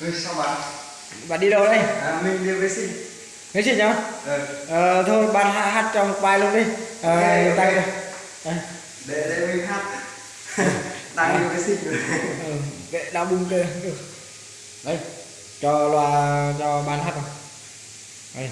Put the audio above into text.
Ừ, sao bạn? Bạn đi đâu đây? À, mình đi vệ sinh Vệ sinh nhá? Ừ à, Thôi bạn hát, hát cho một bài luôn đi à, okay, okay. Đây. Để, để mình hát Đang đi ờ. vệ sinh rồi ừ, Để đau bung kìa Đây Cho loa cho bạn hát không Đây